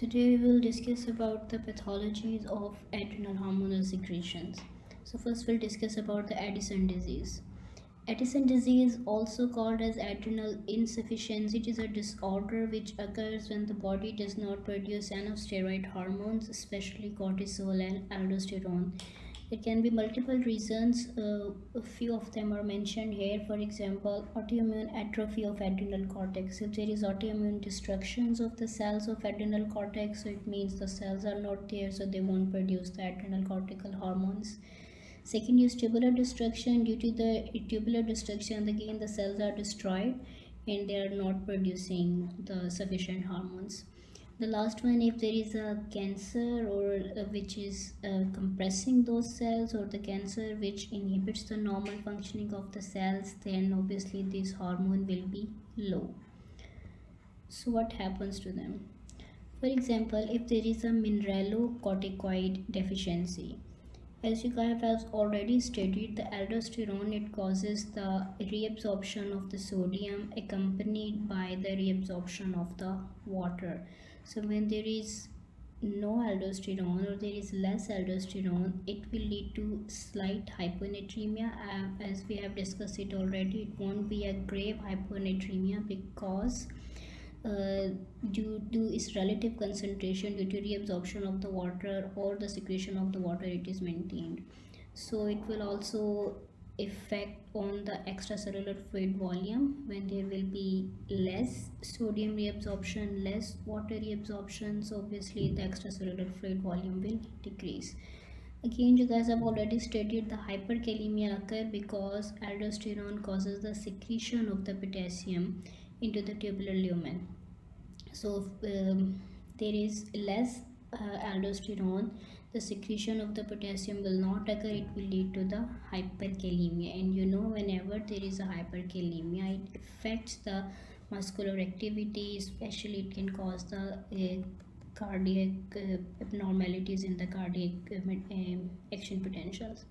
Today we will discuss about the pathologies of adrenal hormonal secretions. So first we'll discuss about the Addison disease. Addison disease also called as adrenal insufficiency it is a disorder which occurs when the body does not produce enough steroid hormones especially cortisol and aldosterone there can be multiple reasons uh, a few of them are mentioned here. For example autoimmune atrophy of adrenal cortex. If there is autoimmune destructions of the cells of adrenal cortex so it means the cells are not there so they won't produce the adrenal cortical hormones. Second is tuberculous destruction. Due to the tuberculous destruction again the cells are destroyed and they are not producing the sufficient hormones the last one if there is a cancer or uh, which is uh, compressing those cells or the cancer which inhibits the normal functioning of the cells then obviously this hormone will be low. So what happens to them? For example if there is a mineralocorticoid deficiency as you guys have already studied the aldosterone it causes the reabsorption of the sodium accompanied by the reabsorption of the water so when there is no aldosterone or there is less aldosterone it will lead to slight hyponatremia. Uh, as we have discussed it already it won't be a grave hyponatremia because uh, due to its relative concentration due to reabsorption of the water or the secretion of the water it is maintained. So it will also effect on the extracellular fluid volume when there will be less sodium reabsorption less water reabsorption. So obviously the extracellular fluid volume will decrease. Again you guys have already studied the hyperkalemia occur because aldosterone causes the secretion of the potassium into the tubular lumen. So um, there is less uh, aldosterone the secretion of the potassium will not occur. It will lead to the hyperkalemia. And you know whenever there is a hyperkalemia it affects the muscular activity especially it can cause the uh, cardiac uh, abnormalities in the cardiac uh, um, action potentials.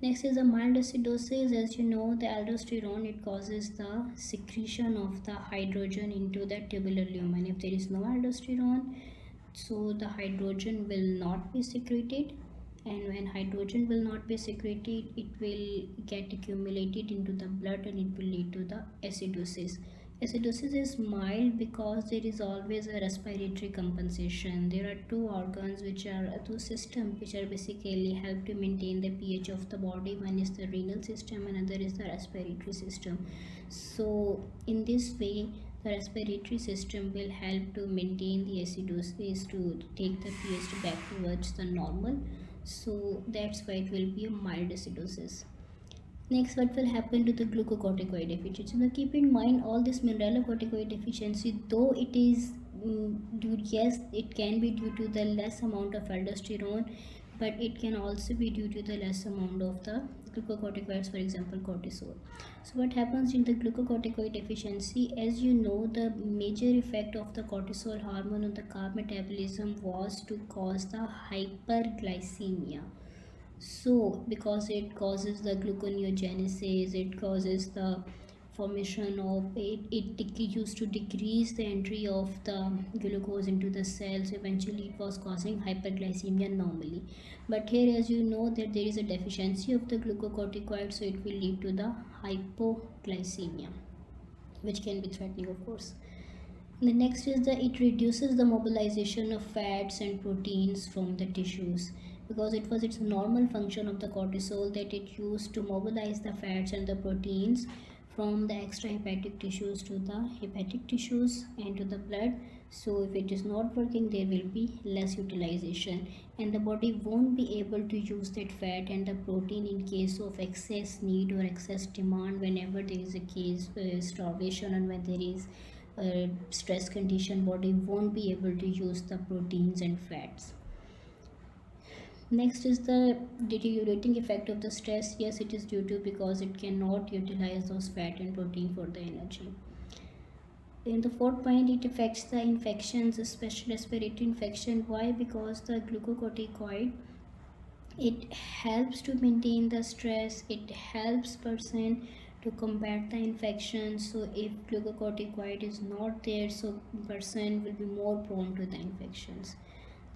Next is a mild acidosis. As you know the aldosterone it causes the secretion of the hydrogen into the tubular lumen. If there is no aldosterone so the hydrogen will not be secreted and when hydrogen will not be secreted it will get accumulated into the blood and it will lead to the acidosis. Acidosis is mild because there is always a respiratory compensation. There are two organs which are uh, two systems which are basically help to maintain the ph of the body. One is the renal system another is the respiratory system. So in this way the respiratory system will help to maintain the acidosis to take the pH back towards the normal. So that's why it will be a mild acidosis. Next what will happen to the glucocorticoid deficiency? Now keep in mind all this mineralocorticoid deficiency though it is mm, due yes it can be due to the less amount of aldosterone but it can also be due to the less amount of the glucocorticoids for example cortisol. So what happens in the glucocorticoid deficiency? As you know the major effect of the cortisol hormone on the carb metabolism was to cause the hyperglycemia. So because it causes the gluconeogenesis it causes the formation of it, it used to decrease the entry of the glucose into the cells. Eventually it was causing hyperglycemia normally. But here as you know that there is a deficiency of the glucocorticoid so it will lead to the hypoglycemia which can be threatening of course. The next is that it reduces the mobilization of fats and proteins from the tissues. Because it was its normal function of the cortisol that it used to mobilize the fats and the proteins from the extrahepatic tissues to the hepatic tissues and to the blood. So if it is not working there will be less utilization and the body won't be able to use that fat and the protein in case of excess need or excess demand whenever there is a case uh, starvation and when there is a stress condition body won't be able to use the proteins and fats next is the deteriorating effect of the stress. Yes it is due to because it cannot utilize those fat and protein for the energy. In the fourth point it affects the infections especially respiratory infection. Why? Because the glucocorticoid it helps to maintain the stress. It helps person to combat the infection. So if glucocorticoid is not there so person will be more prone to the infections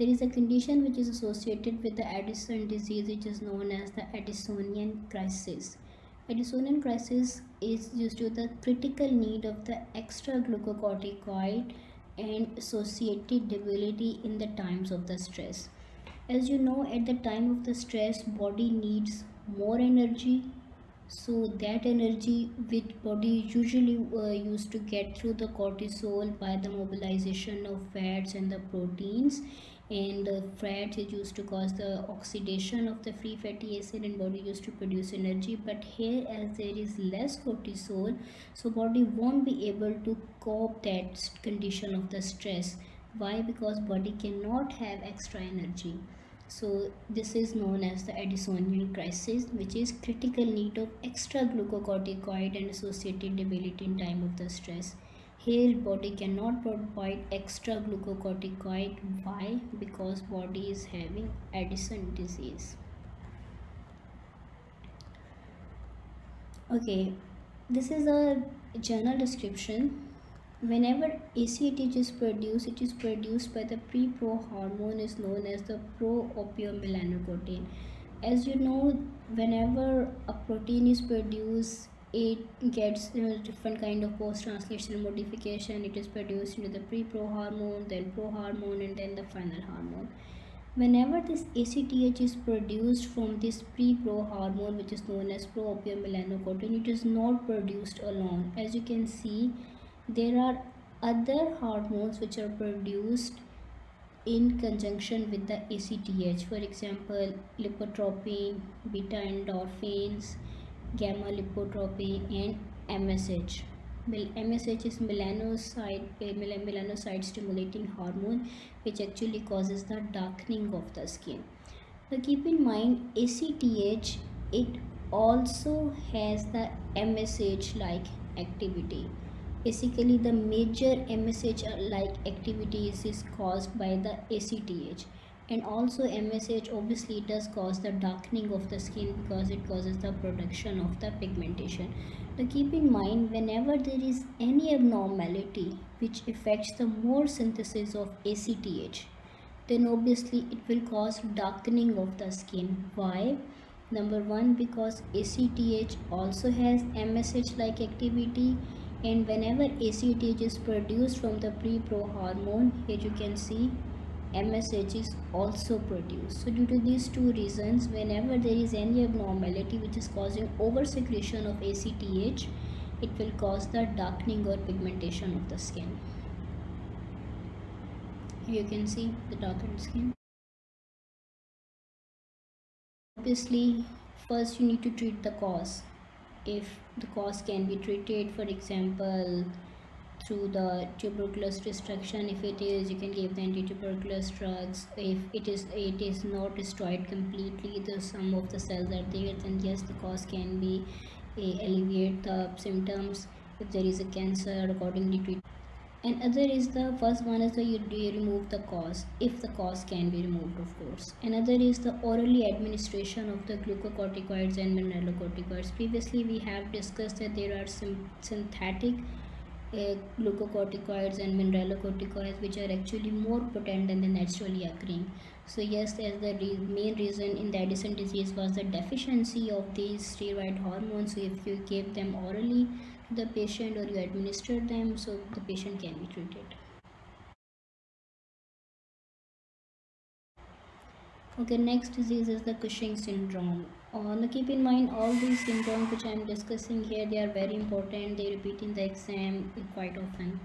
there is a condition which is associated with the addison disease which is known as the addisonian crisis. Addisonian crisis is due to the critical need of the extra glucocorticoid and associated debility in the times of the stress. As you know at the time of the stress body needs more energy so that energy which body usually uh, used to get through the cortisol by the mobilization of fats and the proteins and the fats is used to cause the oxidation of the free fatty acid and body used to produce energy. But here as there is less cortisol so body won't be able to cope that condition of the stress. Why? Because body cannot have extra energy. So this is known as the addisonian crisis which is critical need of extra glucocorticoid and associated debility in time of the stress here body cannot provide extra glucocorticoid. Why? Because body is having addison disease. Okay this is a general description. Whenever ACTH is produced, it is produced by the pre-pro hormone is known as the pro-opiomelanocortin. As you know, whenever a protein is produced, it gets different kind of post-translational modification. It is produced into the pre-pro hormone, then pro hormone, and then the final hormone. Whenever this ACTH is produced from this pre-pro hormone, which is known as pro-opiomelanocortin, it is not produced alone. As you can see, there are other hormones which are produced in conjunction with the ACTH for example lipotropin, beta endorphins, gamma lipotropin and MSH. MSH is melanocyte, eh, melanocyte stimulating hormone which actually causes the darkening of the skin. Now keep in mind ACTH it also has the MSH like activity basically the major MSH uh, like activities is caused by the ACTH and also MSH obviously does cause the darkening of the skin because it causes the production of the pigmentation. Now keep in mind whenever there is any abnormality which affects the more synthesis of ACTH then obviously it will cause darkening of the skin. Why? Number one because ACTH also has MSH like activity and whenever ACTH is produced from the pre-pro hormone here you can see MSH is also produced. So due to these two reasons whenever there is any abnormality which is causing over secretion of ACTH it will cause the darkening or pigmentation of the skin. You can see the darkened skin. Obviously first you need to treat the cause if the cause can be treated for example through the tuberculous destruction if it is you can give the anti-tuberculous drugs. If it is it is not destroyed completely the some of the cells are there then yes the cause can be uh, alleviate the symptoms if there is a cancer accordingly treat and other is the first one is the you, you remove the cause if the cause can be removed of course. Another is the orally administration of the glucocorticoids and mineralocorticoids. Previously we have discussed that there are some synthetic glucocorticoids and mineralocorticoids which are actually more potent than the naturally occurring. So yes as the re main reason in the addison disease was the deficiency of these steroid hormones. So if you give them orally the patient or you administer them so the patient can be treated. Okay next disease is the cushing syndrome uh, now keep in mind all these syndromes which i am discussing here they are very important they repeat in the exam quite often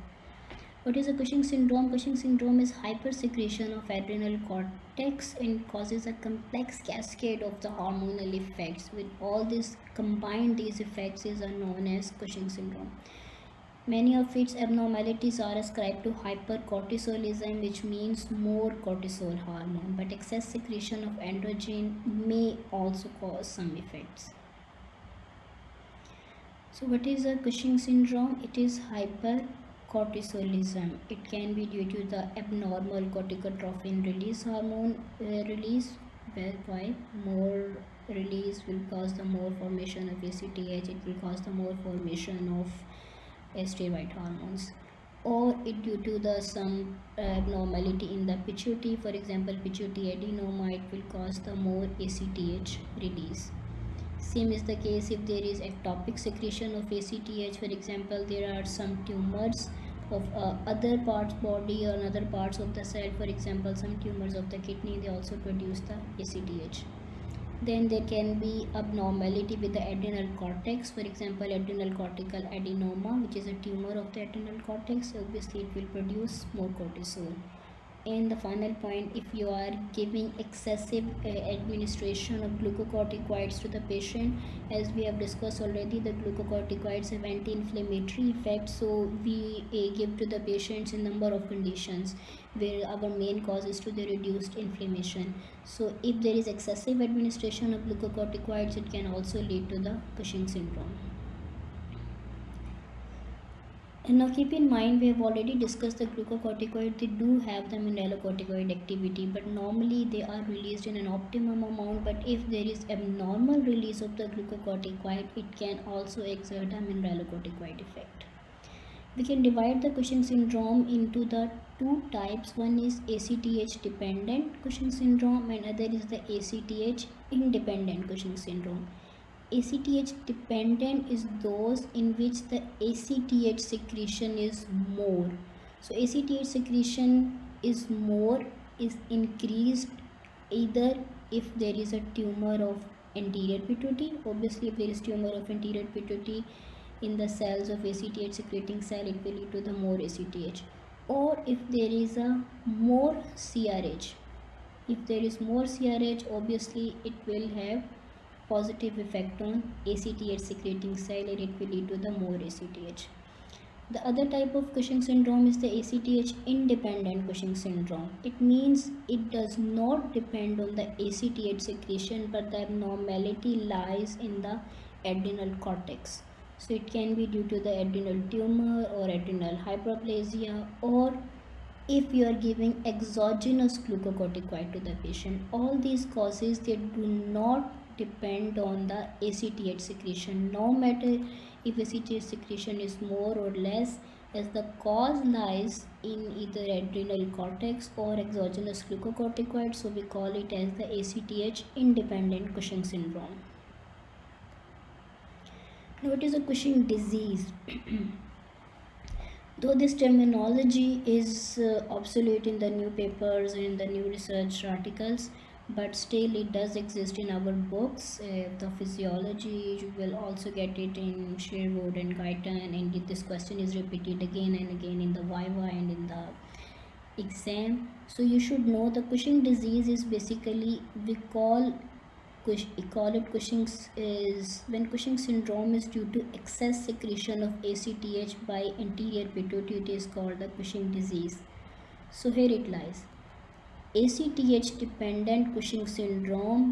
what is a Cushing syndrome? Cushing syndrome is hypersecretion of adrenal cortex and causes a complex cascade of the hormonal effects. With all this combined, these effects is known as Cushing syndrome. Many of its abnormalities are ascribed to hypercortisolism, which means more cortisol hormone, but excess secretion of androgen may also cause some effects. So what is a Cushing syndrome? It is hypercortisolism. it can be due to the abnormal corticotropin release hormone uh, release why more release will cause the more formation of ACTH it will cause the more formation of steroid hormones. Or it due to the some abnormality in the pituitary for example pituitary adenoma it will cause the more ACTH release. Same is the case if there is ectopic secretion of ACTH for example there are some tumors of uh, other parts body or other parts of the cell. For example some tumors of the kidney they also produce the ACTH then there can be abnormality with the adrenal cortex. For example adrenal cortical adenoma which is a tumor of the adrenal cortex. Obviously it will produce more cortisol and the final point if you are giving excessive uh, administration of glucocorticoids to the patient as we have discussed already the glucocorticoids have anti-inflammatory effect so we uh, give to the patients in number of conditions where our main cause is to the reduced inflammation. So if there is excessive administration of glucocorticoids it can also lead to the cushing syndrome and now keep in mind we have already discussed the glucocorticoid they do have the mineralocorticoid activity but normally they are released in an optimum amount but if there is abnormal release of the glucocorticoid it can also exert a mineralocorticoid effect. We can divide the Cushing syndrome into the two types one is ACTH dependent Cushing syndrome and other is the ACTH independent Cushing syndrome. ACTH dependent is those in which the ACTH secretion is more. So ACTH secretion is more is increased either if there is a tumor of anterior pituitary. Obviously if there is tumor of anterior pituitary in the cells of ACTH secreting cell it will lead to the more ACTH or if there is a more CRH if there is more CRH obviously it will have positive effect on ACTH secreting cell and it will lead to the more ACTH. The other type of Cushing syndrome is the ACTH independent Cushing syndrome. It means it does not depend on the ACTH secretion but the abnormality lies in the adrenal cortex. So it can be due to the adrenal tumor or adrenal hyperplasia or if you are giving exogenous glucocorticoid to the patient. All these causes they do not depend on the ACTH secretion no matter if ACTH secretion is more or less as the cause lies in either adrenal cortex or exogenous glucocorticoid so we call it as the ACTH independent Cushing syndrome. Now it is a Cushing disease. Though this terminology is uh, obsolete in the new papers and in the new research articles, but still it does exist in our books. Uh, the physiology you will also get it in Sherwood and Guyton and this question is repeated again and again in the Viva and in the exam. So you should know the Cushing disease is basically we call we call it Cushing's is when Cushing syndrome is due to excess secretion of ACTH by anterior pituitary it is called the Cushing disease. So here it lies ACTH dependent Cushing syndrome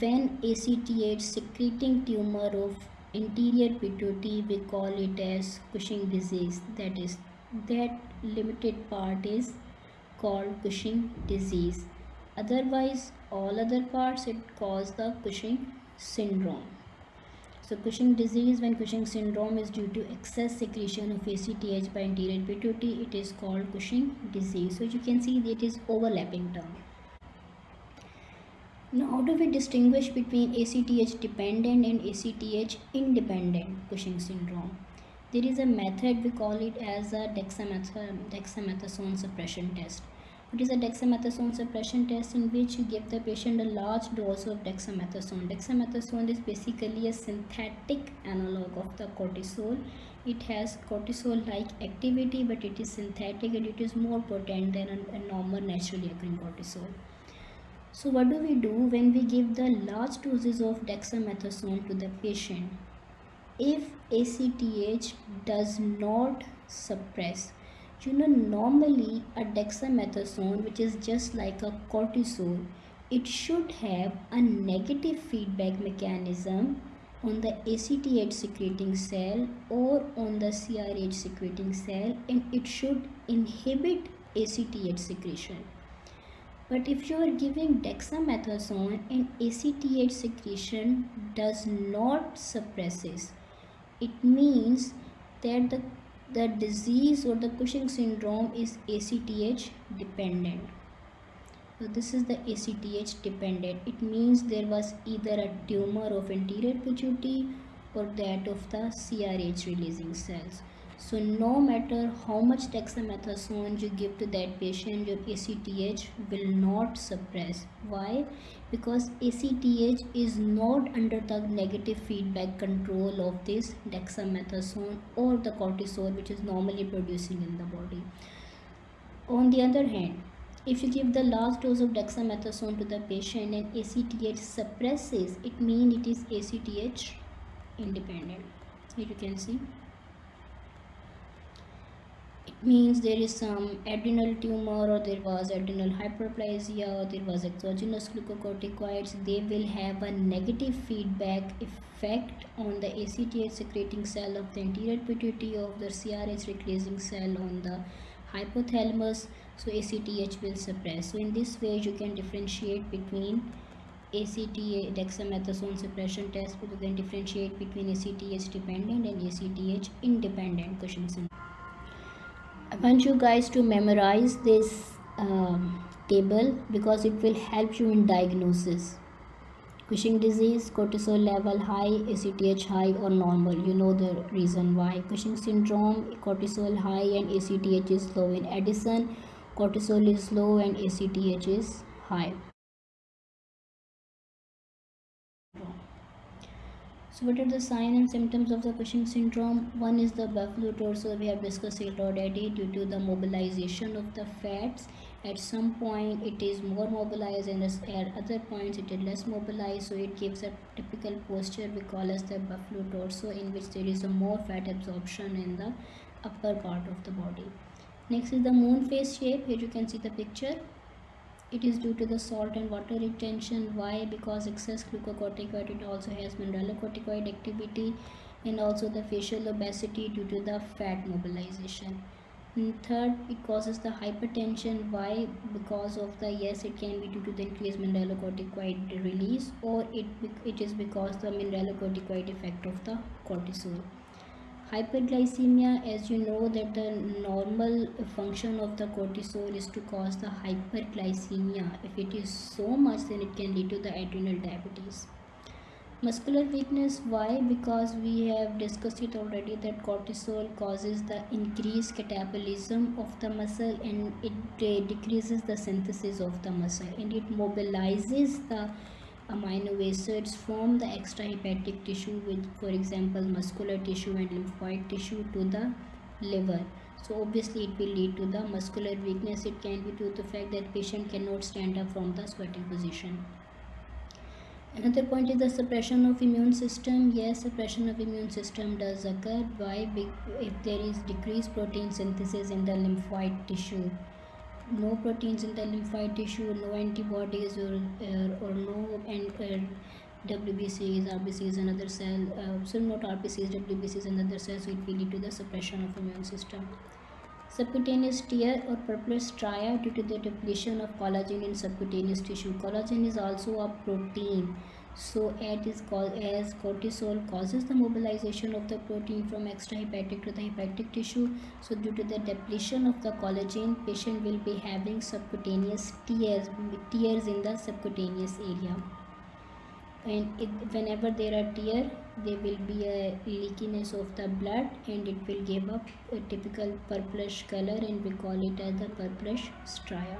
when ACTH secreting tumor of anterior pituitary we call it as Cushing disease. That is that limited part is called Cushing disease. Otherwise all other parts it cause the Cushing syndrome so Cushing disease, when Cushing syndrome is due to excess secretion of ACTH by anterior pituitary, it is called Cushing disease. So you can see that it is overlapping term. Now how do we distinguish between ACTH dependent and ACTH independent Cushing syndrome? There is a method we call it as a dexamethasone suppression test. It is a dexamethasone suppression test in which you give the patient a large dose of dexamethasone. Dexamethasone is basically a synthetic analog of the cortisol. It has cortisol-like activity but it is synthetic and it is more potent than a, a normal naturally occurring cortisol. So what do we do when we give the large doses of dexamethasone to the patient? If ACTH does not suppress you know normally a dexamethasone which is just like a cortisol it should have a negative feedback mechanism on the ACTH secreting cell or on the CRH secreting cell and it should inhibit ACTH secretion. But if you are giving dexamethasone and ACTH secretion does not suppresses, it means that the, the disease or the Cushing syndrome is ACTH dependent. So this is the ACTH dependent. It means there was either a tumor of anterior pituitary or that of the CRH releasing cells. So no matter how much dexamethasone you give to that patient, your ACTH will not suppress. Why? Because ACTH is not under the negative feedback control of this dexamethasone or the cortisol which is normally producing in the body. On the other hand, if you give the last dose of dexamethasone to the patient and ACTH suppresses, it means it is ACTH independent. Here you can see means there is some adrenal tumor or there was adrenal hyperplasia or there was exogenous glucocorticoids. They will have a negative feedback effect on the ACTH secreting cell of the anterior pituitary of the CRH releasing cell on the hypothalamus. So ACTH will suppress. So in this way you can differentiate between ACTH dexamethasone suppression test. You can differentiate between ACTH dependent and ACTH independent Cushing syndrome I want you guys to memorize this um, table because it will help you in diagnosis. Cushing disease, cortisol level high, ACTH high or normal. You know the reason why. Cushing syndrome, cortisol high and ACTH is low. In Addison, cortisol is low and ACTH is high. So what are the signs and symptoms of the Cushing syndrome? One is the buffalo torso. We have discussed it already due to the mobilization of the fats. At some point it is more mobilized and at other points it is less mobilized. So it gives a typical posture we call as the buffalo torso in which there is a more fat absorption in the upper part of the body. Next is the moon face shape. Here you can see the picture it is due to the salt and water retention. Why? Because excess glucocorticoid also has mineralocorticoid activity and also the facial obesity due to the fat mobilization. And third it causes the hypertension. Why? Because of the yes it can be due to the increased mineralocorticoid release or it it is because the mineralocorticoid effect of the cortisol hyperglycemia as you know that the normal function of the cortisol is to cause the hyperglycemia. If it is so much then it can lead to the adrenal diabetes. Muscular weakness why? Because we have discussed it already that cortisol causes the increased catabolism of the muscle and it uh, decreases the synthesis of the muscle and it mobilizes the amino acids from the extrahepatic tissue with for example muscular tissue and lymphoid tissue to the liver. So obviously it will lead to the muscular weakness. It can be due to the fact that patient cannot stand up from the squatting position. Another point is the suppression of immune system. Yes suppression of immune system does occur. Why? If there is decreased protein synthesis in the lymphoid tissue no proteins in the lymphoid tissue, no antibodies or, uh, or no and, uh, WBCs, RBCs and other cell, uh, so not RBCs, WBCs and other cells, so it will lead to the suppression of immune system. Subcutaneous tear or purplish stria due to the depletion of collagen in subcutaneous tissue. Collagen is also a protein so it is called as cortisol causes the mobilization of the protein from extrahepatic to the hepatic tissue. So due to the depletion of the collagen patient will be having subcutaneous tears tears in the subcutaneous area. And it, whenever there are tear there will be a leakiness of the blood and it will give up a typical purplish color and we call it as the purplish stria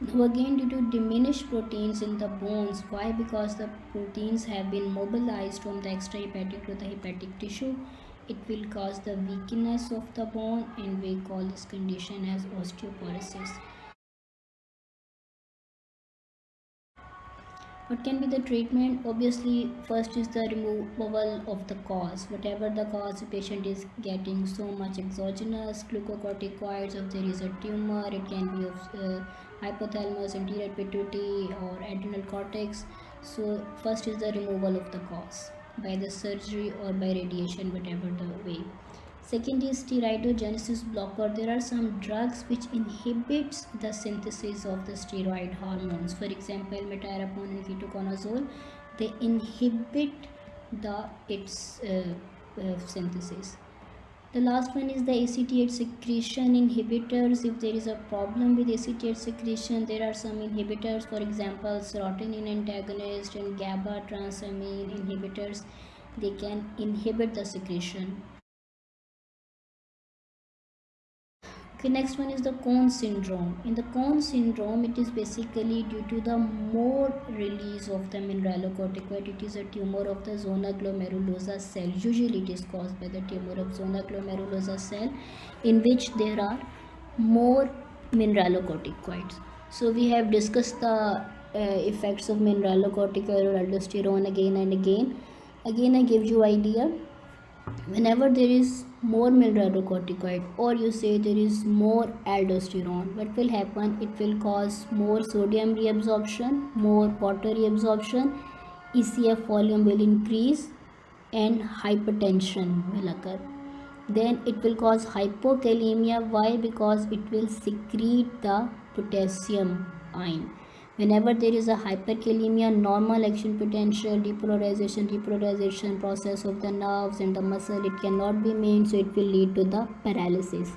now again due to diminished proteins in the bones. Why? Because the proteins have been mobilized from the extrahepatic to the hepatic tissue. It will cause the weakness of the bone and we call this condition as osteoporosis. What can be the treatment? Obviously first is the removal of the cause. Whatever the cause the patient is getting so much exogenous glucocorticoids if there is a tumor it can be of uh, hypothalamus anterior pituitary or adrenal cortex. So first is the removal of the cause by the surgery or by radiation whatever the way second is steroidogenesis blocker there are some drugs which inhibits the synthesis of the steroid hormones for example metyrapone and ketoconazole they inhibit the its uh, uh, synthesis the last one is the ACTH secretion inhibitors. If there is a problem with ACTH secretion, there are some inhibitors, for example, serotonin antagonist and GABA transaminase inhibitors. They can inhibit the secretion. Okay, next one is the Conn syndrome. In the Conn syndrome, it is basically due to the more release of the mineralocorticoid. It is a tumor of the zona glomerulosa cell. Usually, it is caused by the tumor of zona glomerulosa cell, in which there are more mineralocorticoids. So, we have discussed the uh, effects of mineralocorticoid or aldosterone again and again. Again, I give you idea whenever there is more mineralocorticoid or you say there is more aldosterone what will happen? It will cause more sodium reabsorption more water reabsorption ecf volume will increase and hypertension will occur. Then it will cause hypokalemia. Why? Because it will secrete the potassium ion whenever there is a hyperkalemia normal action potential depolarization repolarization process of the nerves and the muscle it cannot be made so it will lead to the paralysis.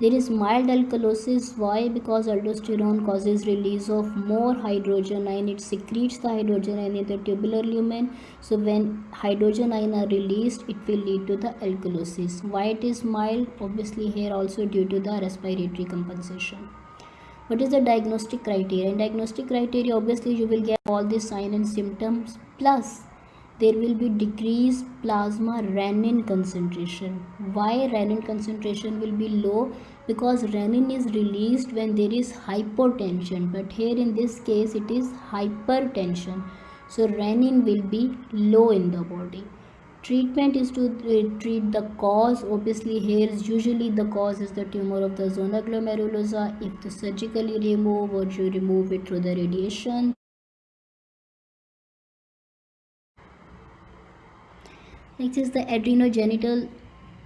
There is mild alkalosis. Why? Because aldosterone causes release of more hydrogen ion. It secretes the hydrogen ion in the tubular lumen. So when hydrogen ion are released it will lead to the alkalosis. Why it is mild? Obviously here also due to the respiratory compensation what is the diagnostic criteria? In diagnostic criteria obviously you will get all the sign and symptoms. Plus there will be decreased plasma renin concentration. Why renin concentration will be low? Because renin is released when there is hypotension. But here in this case it is hypertension. So renin will be low in the body treatment is to uh, treat the cause. Obviously here is usually the cause is the tumor of the zona glomerulosa if the surgically remove or you remove it through the radiation. Next is the adrenogenital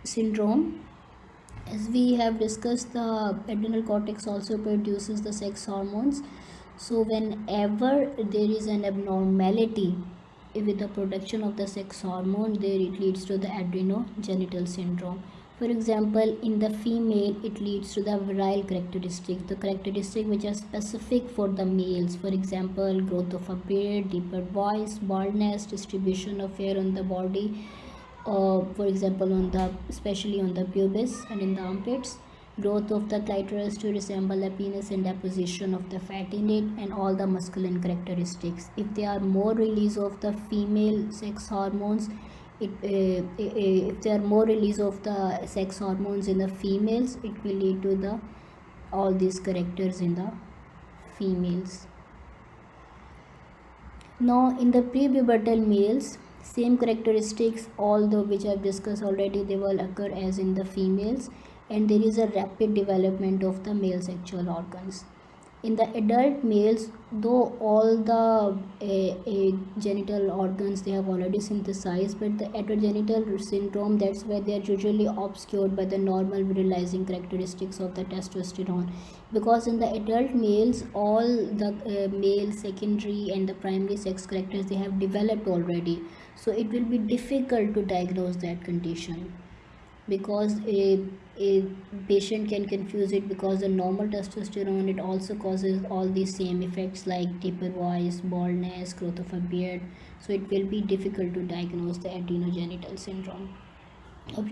syndrome. As we have discussed the adrenal cortex also produces the sex hormones. So whenever there is an abnormality with the production of the sex hormone there it leads to the adrenogenital syndrome. For example in the female it leads to the virile characteristic. The characteristic which are specific for the males for example growth of a beard deeper voice baldness distribution of hair on the body uh, for example on the especially on the pubis and in the armpits growth of the clitoris to resemble a penis and deposition of the fat in it and all the masculine characteristics. If there are more release of the female sex hormones it uh, if there are more release of the sex hormones in the females it will lead to the all these characters in the females. Now in the prepubertal males same characteristics although which i've discussed already they will occur as in the females and there is a rapid development of the male sexual organs. In the adult males though all the uh, uh, genital organs they have already synthesized but the heterogenital syndrome that's where they are usually obscured by the normal virilizing characteristics of the testosterone. Because in the adult males all the uh, male secondary and the primary sex characters they have developed already. So it will be difficult to diagnose that condition. Because a, a patient can confuse it because the normal testosterone it also causes all these same effects like deeper voice baldness growth of a beard. So it will be difficult to diagnose the adrenogenital syndrome